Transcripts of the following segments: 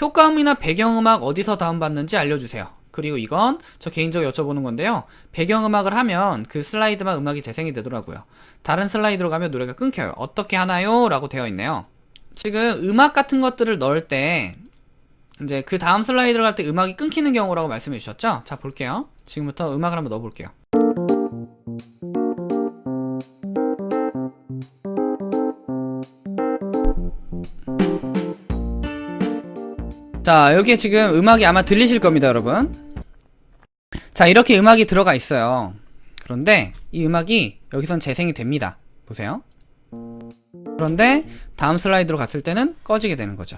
효과음이나 배경음악 어디서 다운받는지 알려주세요. 그리고 이건 저 개인적으로 여쭤보는 건데요. 배경음악을 하면 그 슬라이드만 음악이 재생이 되더라고요. 다른 슬라이드로 가면 노래가 끊겨요. 어떻게 하나요? 라고 되어 있네요. 지금 음악 같은 것들을 넣을 때 이제 그 다음 슬라이드로 갈 때 음악이 끊기는 경우라고 말씀해 주셨죠? 자 볼게요. 지금부터 음악을 한번 넣어볼게요. 자 여기에 지금 음악이 아마 들리실 겁니다 여러분. 자 이렇게 음악이 들어가 있어요. 그런데 이 음악이 여기선 재생이 됩니다. 보세요. 그런데 다음 슬라이드로 갔을 때는 꺼지게 되는 거죠.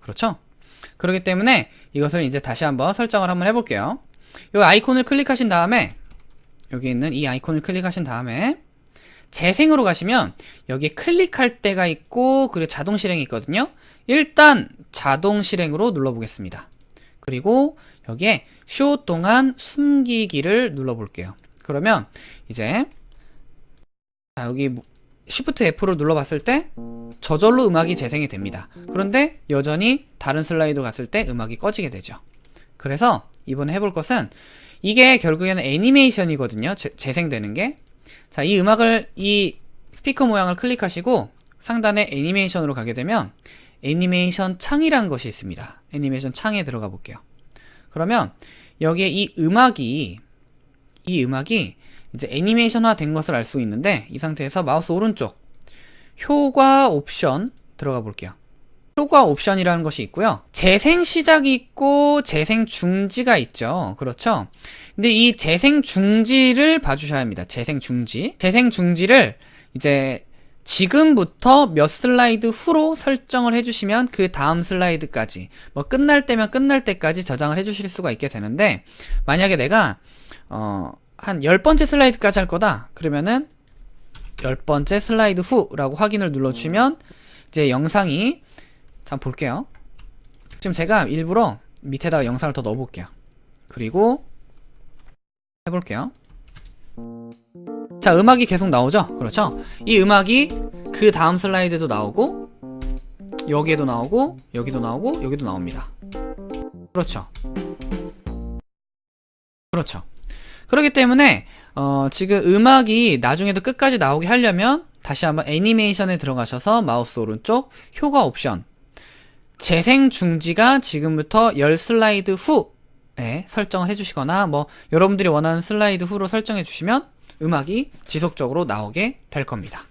그렇죠? 그렇기 때문에 이것을 이제 다시 한번 설정을 한번 해볼게요. 이 아이콘을 클릭하신 다음에 여기 있는 이 아이콘을 클릭하신 다음에 재생으로 가시면 여기 클릭할 때가 있고 그리고 자동 실행이 있거든요. 일단 자동 실행으로 눌러 보겠습니다. 그리고 여기에 쇼 동안 숨기기를 눌러 볼게요. 그러면 이제 자, 여기 Shift F로 눌러봤을 때 저절로 음악이 재생이 됩니다. 그런데 여전히 다른 슬라이드 갔을 때 음악이 꺼지게 되죠. 그래서 이번에 해볼 것은 이게 결국에는 애니메이션이거든요. 재, 재생되는 게 자, 이 음악을 이 스피커 모양을 클릭하시고 상단에 애니메이션으로 가게 되면 애니메이션 창이란 것이 있습니다. 애니메이션 창에 들어가 볼게요. 그러면 여기에 이 음악이 이 음악이 이제 애니메이션화 된 것을 알 수 있는데 이 상태에서 마우스 오른쪽 효과 옵션 들어가 볼게요. 효과 옵션이라는 것이 있고요. 재생 시작이 있고 재생 중지가 있죠. 그렇죠? 근데 이 재생 중지를 봐주셔야 합니다. 재생 중지. 재생 중지를 이제 지금부터 몇 슬라이드 후로 설정을 해주시면 그 다음 슬라이드까지 뭐 끝날 때면 끝날 때까지 저장을 해주실 수가 있게 되는데 만약에 내가 어, 한 10번째 슬라이드까지 할 거다 그러면은 10번째 슬라이드 후라고 확인을 눌러주시면 이제 영상이 한번 볼게요. 지금 제가 일부러 밑에다가 영상을 더 넣어볼게요. 그리고 해볼게요. 자 음악이 계속 나오죠? 그렇죠? 이 음악이 그 다음 슬라이드도 나오고 여기에도 나오고 여기도 나오고 여기도 나옵니다. 그렇죠? 그렇죠. 그렇기 때문에 어, 지금 음악이 나중에도 끝까지 나오게 하려면 다시 한번 애니메이션에 들어가셔서 마우스 오른쪽 효과 옵션 재생 중지가 지금부터 10 슬라이드 후에 설정을 해주시거나 뭐 여러분들이 원하는 슬라이드 후로 설정해 주시면 음악이 지속적으로 나오게 될 겁니다.